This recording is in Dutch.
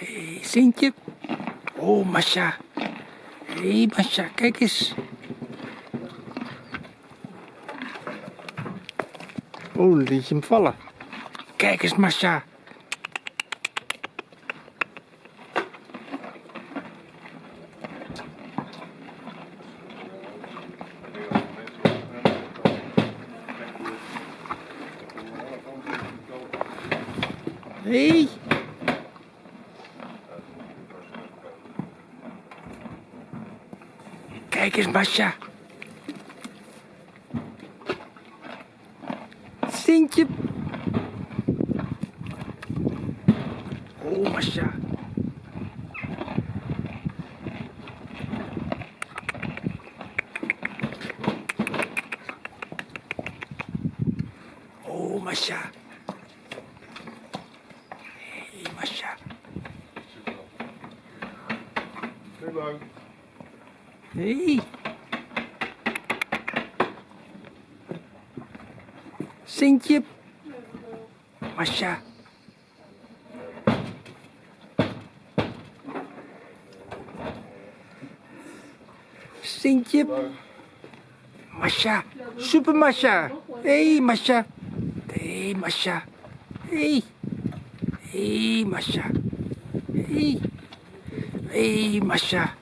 Hey, Sintje. Oh, Masha. Hé, hey, Masha, kijk eens. Oh, liet je hem vallen. Kijk eens, Masha. Hé. Hey. Kijk eens, Masha. Sintje. Oh, Masha. Oh, Masha. Hey, Masha. Heel lang. Hey. Sintje. Masha. Sintje. Masha. Super Masha. Hey Masha. Hey Masha. Hey. Hey Masha. Hey. Hey Masha.